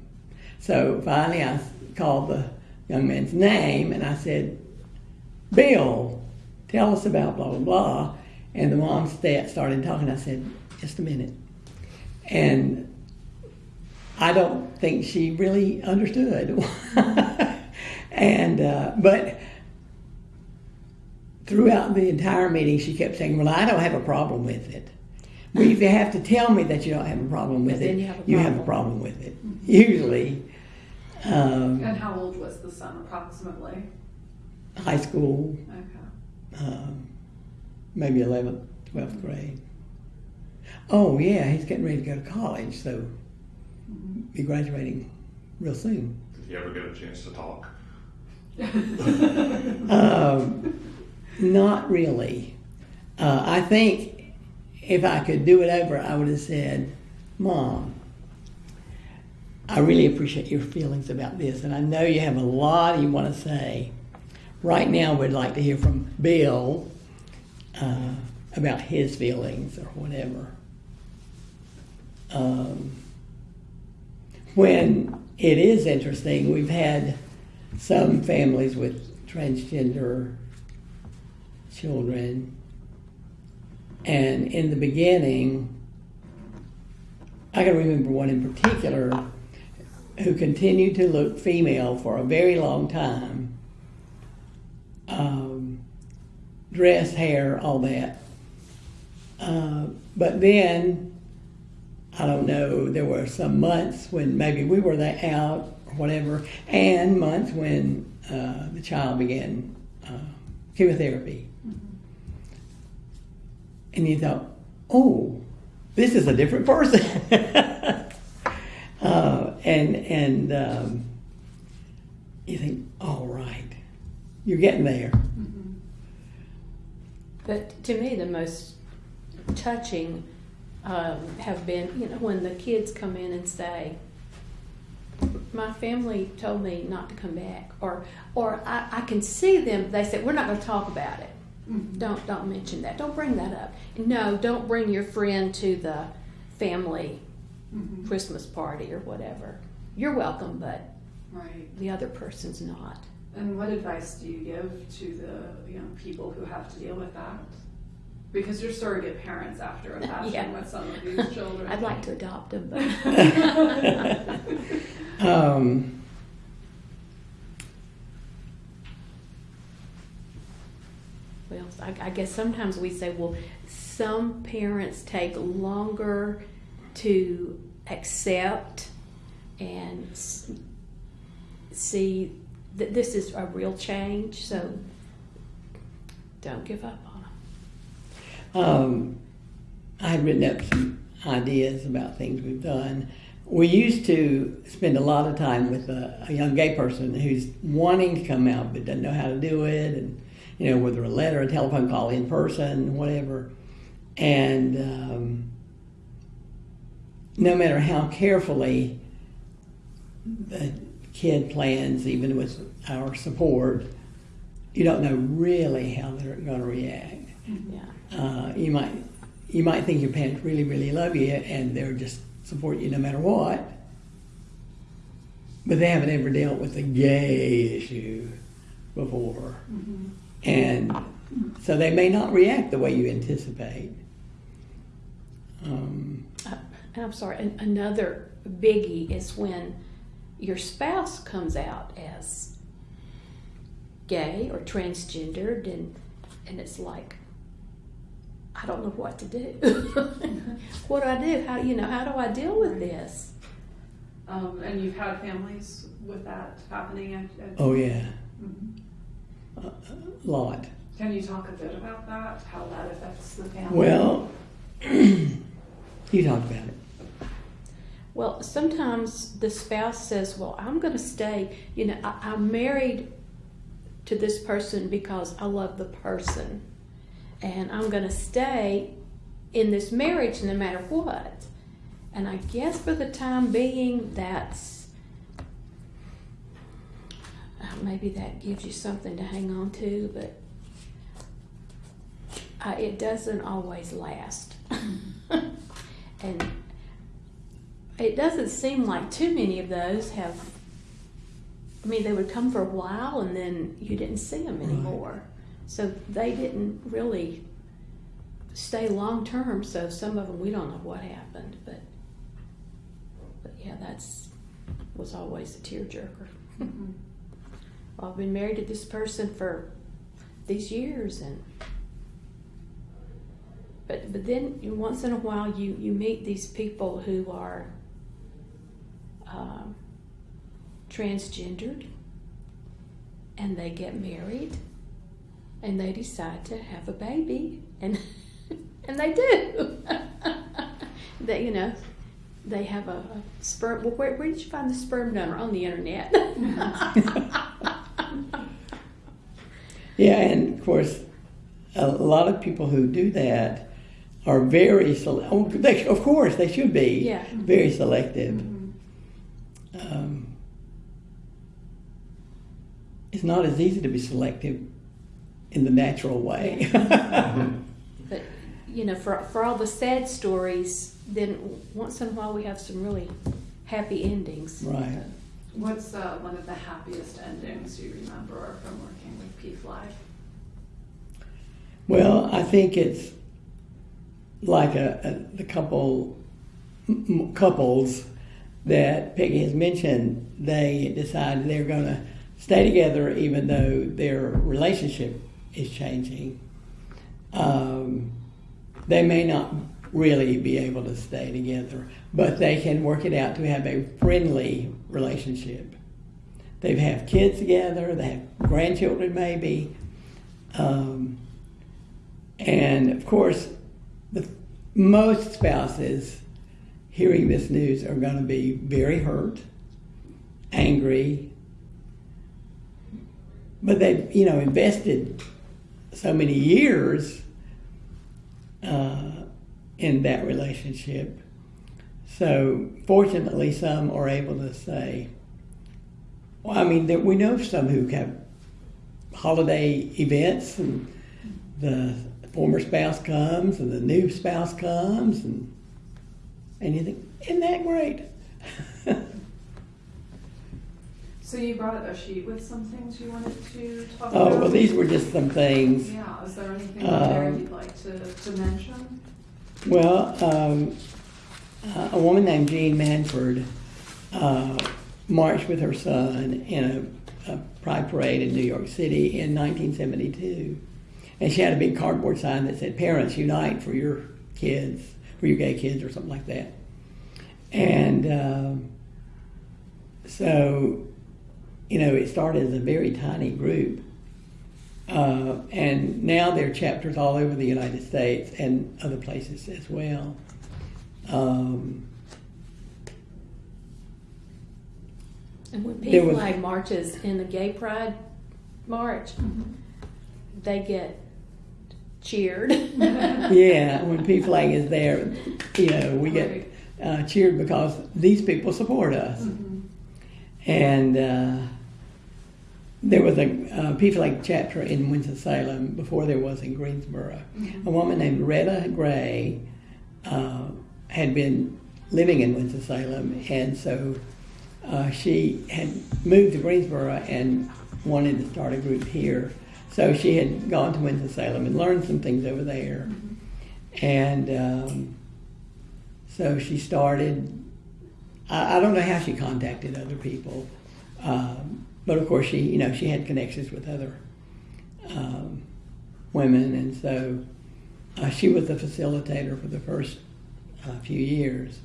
so finally, I called the young man's name and I said, "Bill, tell us about blah blah blah." And the mom sta- started talking. I said, "Just a minute," and I don't think she really understood. and uh, but throughout the entire meeting, she kept saying, "Well, I don't have a problem with it." Well, if you have to tell me that you don't have a problem with it, you have a you have a problem with it. Usually, um, And how old was the son approximately? high school, Okay. um, maybe 11th, 12th grade. Oh, yeah, he's getting ready to go to college, so be graduating real soon. Did you ever get a chance to talk? Um, not really. Uh, I think if I could do it over, I would have said, Mom, I really appreciate your feelings about this, and I know you have a lot you want to say. Right now, we'd like to hear from Bill uh, about his feelings or whatever. Um, when it is interesting, we've had some families with transgender children, and in the beginning, I can remember one in particular who continued to look female for a very long time. Um, dress, hair, all that. Uh, but then, I don't know, there were some months when maybe we were that out or whatever, and months when uh, the child began uh, chemotherapy. And you thought, oh, this is a different person. uh, and and um, you think, all right, you're getting there. But to me, the most touching um, have been, you know, when the kids come in and say, "My family told me not to come back," or, or I, I can see them. They say, "We're not going to talk about it. Don't, don't mention that. Don't bring that up. No, don't bring your friend to the family Mhm. Christmas party or whatever. You're welcome, but Right. the other person's not." And what advice do you give to the you know people who have to deal with that? Because you're surrogate parents after a fashion Yeah. with some of these children. I'd like to adopt them, but. Um, Well, I, I guess sometimes we say, well, some parents take longer to accept and see that this is a real change, so don't give up on them. um, I had written up some ideas about things we've done. We used to spend a lot of time with a, a young gay person who's wanting to come out but doesn't know how to do it, and you know whether a letter, a telephone call, in person, whatever. And um, no matter how carefully the kid plans, even with our support, you don't know really how they're going to react. Yeah. Uh, you might you might think your parents really really love you and they're just support you no matter what, but they haven't ever dealt with the gay issue before, Mhm. and so they may not react the way you anticipate. Um, I'm sorry, an- another biggie is when your spouse comes out as gay or transgendered, and and it's like, I don't know what to do. what do I do? How you know? How do I deal with this? Um, and you've had families with that happening. At, at, oh yeah, Mhm. a, a lot. Can you talk a bit about that? How that affects the family? Well, you talk about it. Well, sometimes the spouse says, "Well, I'm going to stay. You know, I, I'm married to this person because I love the person. And I'm going to stay in this marriage no matter what. And I guess for the time being, that's uh, maybe that gives you something to hang on to, but uh, it doesn't always last. and it doesn't seem like too many of those have. I mean, they would come for a while and then you didn't see them anymore. So they didn't really stay long term. So some of them we don't know what happened, but but yeah, that's was always a tearjerker. well, I've been married to this person for these years, and but but then once in a while you you meet these people who are um, transgendered, and they get married, and they decide to have a baby, and and they do. they you know they have a, a sperm. Well, where, where did you find the sperm donor on the internet? Yeah, and of course, a lot of people who do that are very sele- oh, they, Of course, they should be Yeah. very selective. Um, it's not as easy to be selective in the natural way. but you know, for for all the sad stories, then once in a while we have some really happy endings. right. What's uh, one of the happiest endings you remember from working with PFLAG? Well, I think it's like a, a the couple m- m- couples that Peggy has mentioned. They decided they're going to stay together even though their relationship is changing. Um, they may not really be able to stay together, but they can work it out to have a friendly relationship. They have kids together. They have grandchildren, maybe. Um, and of course, the, most spouses hearing this news are going to be very hurt, angry, but they've you know invested so many years uh, in that relationship. So fortunately, some are able to say, well, I mean, we know some who have holiday events and the former spouse comes and the new spouse comes and and you think, isn't that great? So you brought a sheet with some things you wanted to talk oh about? Oh, well, these were just some things. Yeah, is there anything in there Um, you'd like to, to mention? Well, um, uh, a woman named Jeanne Manford uh, marched with her son in a, a pride parade in New York City in 1972. And she had a big cardboard sign that said, Parents Unite for your kids, for your gay kids, or something like that. And um, so, you know, it started as a very tiny group. Uh, and now there are chapters all over the United States and other places as well. Um, And when There P was- Flag marches in the Gay Pride March, they get cheered. yeah, when PFLAG is there, you know, we get uh, cheered because these people support us. And uh, there was a uh, PFLAG chapter in Winston-Salem before there was in Greensboro. A woman named Retta Gray uh, had been living in Winston-Salem, and so uh, she had moved to Greensboro and wanted to start a group here. So she had gone to Winston-Salem and learned some things over there. And um, so she started, I, I don't know how she contacted other people, um, but of course she, you know, she had connections with other um, women, and so uh, she was the facilitator for the first uh, few years.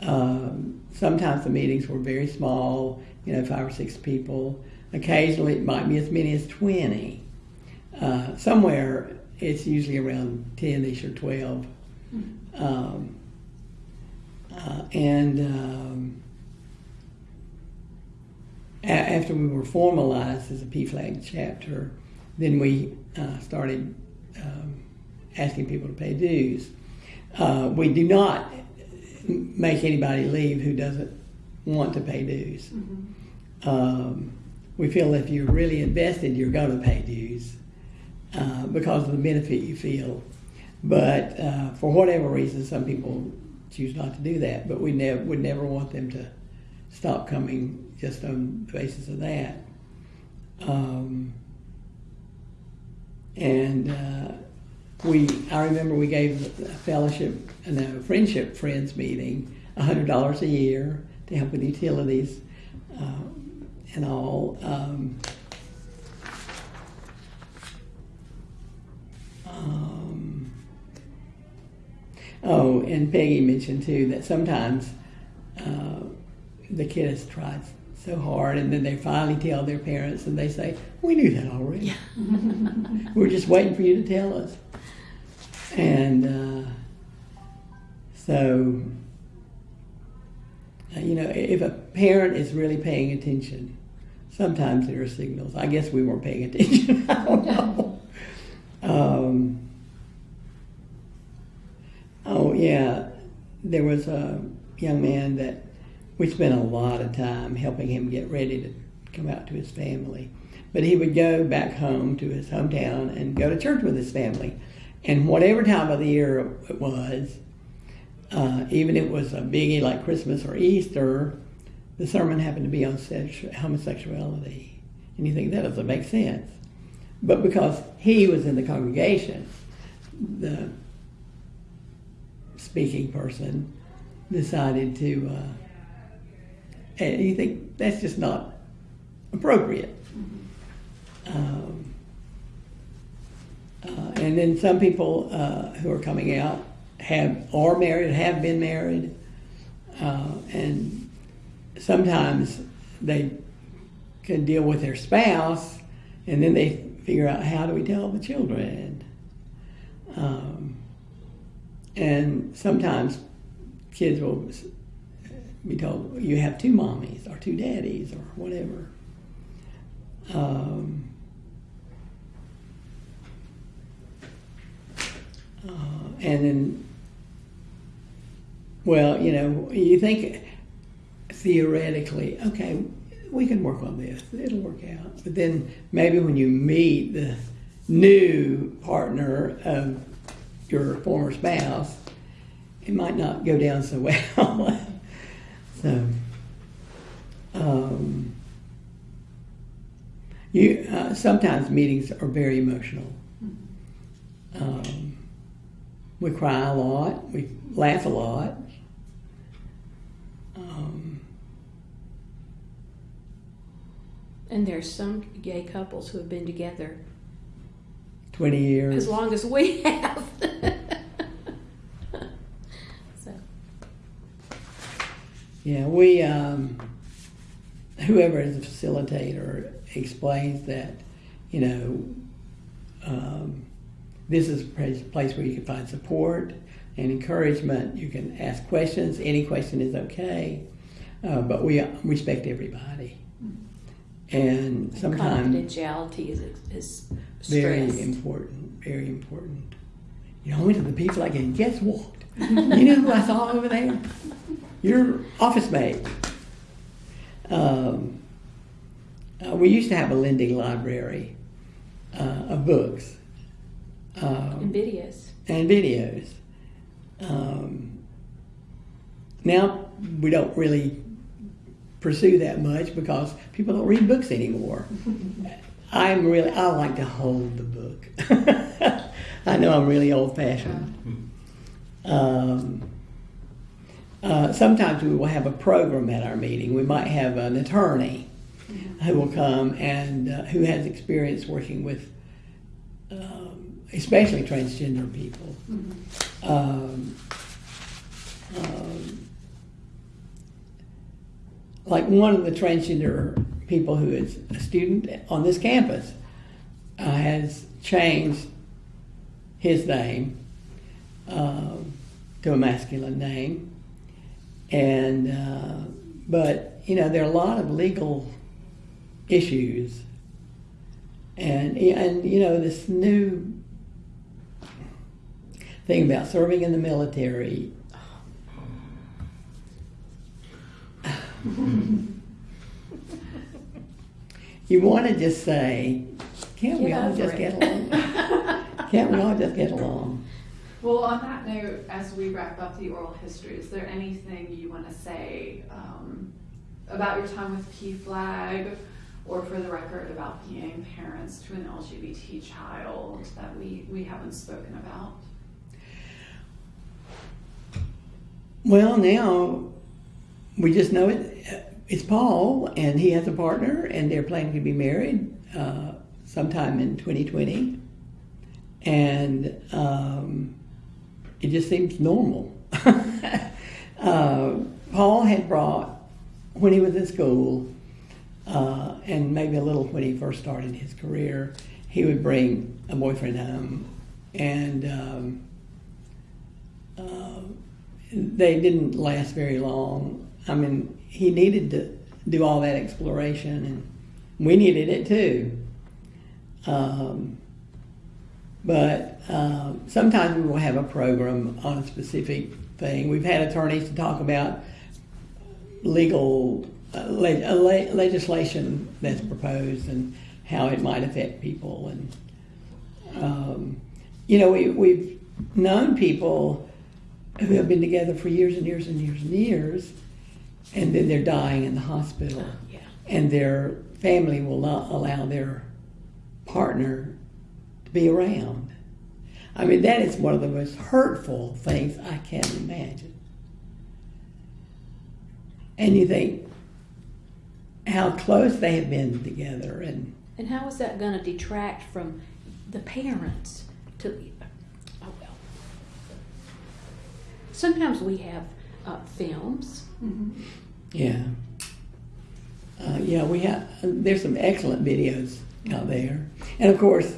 Um, sometimes the meetings were very small, you know, five or six people. Occasionally it might be as many as 20. Uh, somewhere it's usually around 10 ish or 12. Um, uh, and um, a- after we were formalized as a PFLAG chapter, then we uh, started um, asking people to pay dues. Uh, we do not make anybody leave who doesn't want to pay dues. Um, we feel if you're really invested, you're going to pay dues uh, because of the benefit you feel. But uh, for whatever reason, some people choose not to do that. But we never would never want them to stop coming just on the basis of that. Um, and uh, we, I remember we gave a fellowship, no, friendship friends meeting, hundred dollars a year to help with utilities uh, and all. Um, um, oh, and Peggy mentioned too that sometimes uh, the kid has tried so hard, and then they finally tell their parents, and they say, "We knew that already. We're just waiting for you to tell us." And uh, so, uh, you know, if a parent is really paying attention, sometimes there are signals. I guess we weren't paying attention. I don't know. Um, oh yeah, there was a young man that we spent a lot of time helping him get ready to come out to his family. But he would go back home to his hometown and go to church with his family. And whatever time of the year it was, uh, even if it was a biggie like Christmas or Easter, the sermon happened to be on sexu- homosexuality. And you think that doesn't make sense. But because he was in the congregation, the speaking person decided to, uh, and you think that's just not appropriate. Um, uh, and then some people uh, who are coming out have are married, have been married, uh, and sometimes they can deal with their spouse, and then they figure out how do we tell the children. Um, and sometimes kids will be told you have two mommies or two daddies or whatever. Um, uh, and then, well, you know, you think theoretically, okay, we can work on this, it'll work out. But then maybe when you meet the new partner of your former spouse, it might not go down so well. so, um, you uh, sometimes meetings are very emotional. Um, we cry a lot. We laugh a lot. Um, And there's some gay couples who have been together Twenty years. as long as we have. so, Yeah, we, um, whoever is the facilitator explains that, you know, um, this is a place- place where you can find support and encouragement. You can ask questions. Any question is okay, uh, but we respect everybody. And sometimes confidentiality is, is very important, very important. You know, I went to the like and guess what? you know who I saw over there? Your office mate. Um, uh, we used to have a lending library uh, of books um, and videos. and videos. Um, now we don't really pursue that much because people don't read books anymore. I'm really, I like to hold the book. I know I'm really old fashioned. Um, uh, sometimes we will have a program at our meeting. We might have an attorney who will come and uh, who has experience working with, um, especially transgender people. Um, um, like one of the transgender people who is a student on this campus uh, has changed his name um, to a masculine name, and uh, but you know there are a lot of legal issues. And, and you know, this new thing about serving in the military. You want to just say, can't we all just it." get along? Can't we all just get along? Well, on that note, as we wrap up the oral history, is there anything you want to say um, about your time with P PFLAG or for the record about being parents to an LGBT child that we, we haven't spoken about? Well, now we just know it. It's Paul, and he has a partner, and they're planning to be married uh, sometime in 2020. And um, it just seems normal. uh, Paul had brought, when he was in school, uh, and maybe a little when he first started his career, he would bring a boyfriend home, and um, uh, they didn't last very long. I mean, he needed to do all that exploration, and we needed it too. Um, but um, sometimes we will have a program on a specific thing. We've had attorneys to talk about legal uh, uh, le- legislation that's proposed and how it might affect people. And um, you know, we, we've known people who have been together for years and years and years and years, and then they're dying in the hospital, Yeah. and their family will not allow their partner to be around. I mean, that is one of the most hurtful things I can imagine. And you think how close they have been together, and And how is that going to detract from the parents to, oh well. Sometimes we have uh, films. Yeah, uh, yeah, we have. There's some excellent videos out there, and of course,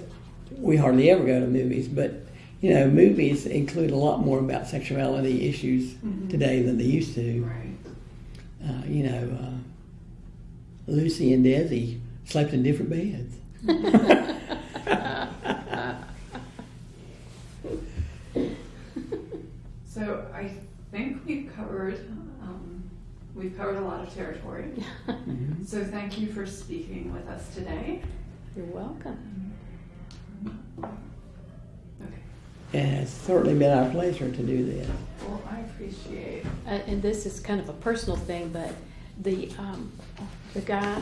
we hardly ever go to movies, but you know, movies include a lot more about sexuality issues Mhm. today than they used to. Right. Uh, you know, uh, Lucy and Desi slept in different beds. So I think we've covered, um, we've covered a lot of territory. Mhm. So thank you for speaking with us today. You're welcome. Okay. And it's certainly been our pleasure to do this. Well, I appreciate Uh, and this is kind of a personal thing, but the um, the guy